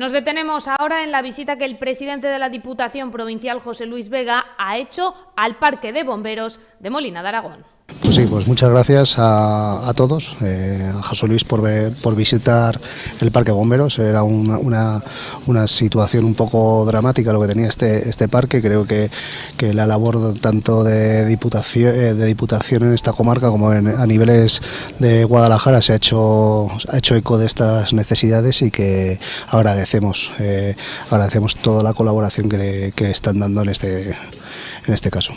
Nos detenemos ahora en la visita que el presidente de la Diputación Provincial, José Luis Vega, ha hecho al Parque de Bomberos de Molina de Aragón. Pues sí, pues muchas gracias a, todos, eh, a José Luis por, por visitar el Parque Bomberos. Era una, una, situación un poco dramática lo que tenía este, este parque. Creo que, que la labor tanto de diputación, eh, de diputación en esta comarca como a niveles de Guadalajara se ha hecho, ha hecho eco de estas necesidades y que agradecemos, eh, agradecemos toda la colaboración que, que están dando en este, en este caso.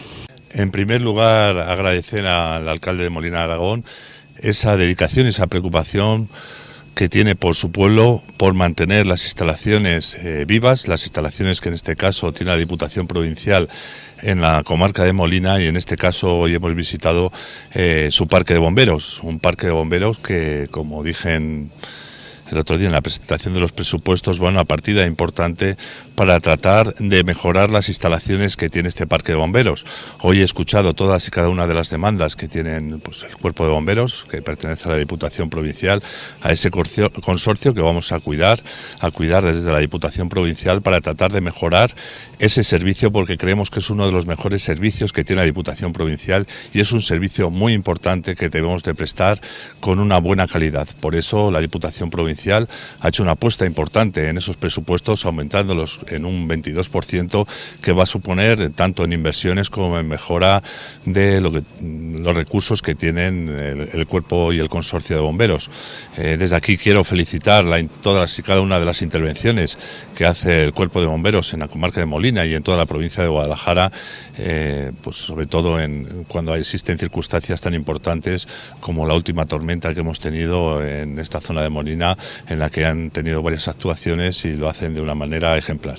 En primer lugar, agradecer al alcalde de Molina Aragón esa dedicación, esa preocupación que tiene por su pueblo, por mantener las instalaciones eh, vivas, las instalaciones que en este caso tiene la Diputación Provincial en la comarca de Molina y en este caso hoy hemos visitado eh, su parque de bomberos, un parque de bomberos que como dije en el otro día en la presentación de los presupuestos, bueno, una partida importante para tratar de mejorar las instalaciones que tiene este parque de bomberos. Hoy he escuchado todas y cada una de las demandas que tienen pues, el cuerpo de bomberos, que pertenece a la Diputación Provincial, a ese consorcio que vamos a cuidar, a cuidar desde la Diputación Provincial para tratar de mejorar ese servicio porque creemos que es uno de los mejores servicios que tiene la Diputación Provincial y es un servicio muy importante que debemos de prestar con una buena calidad. Por eso la Diputación Provincial ha hecho una apuesta importante en esos presupuestos, aumentándolos en un 22%, que va a suponer tanto en inversiones como en mejora de que, los recursos que tienen el, cuerpo y el consorcio de bomberos. Eh, desde aquí quiero felicitar todas y cada una de las intervenciones que hace el cuerpo de bomberos en la comarca de Molina y en toda la provincia de Guadalajara, eh, pues sobre todo en, cuando existen circunstancias tan importantes como la última tormenta que hemos tenido en esta zona de Molina, en la que han tenido varias actuaciones y lo hacen de una manera ejemplar.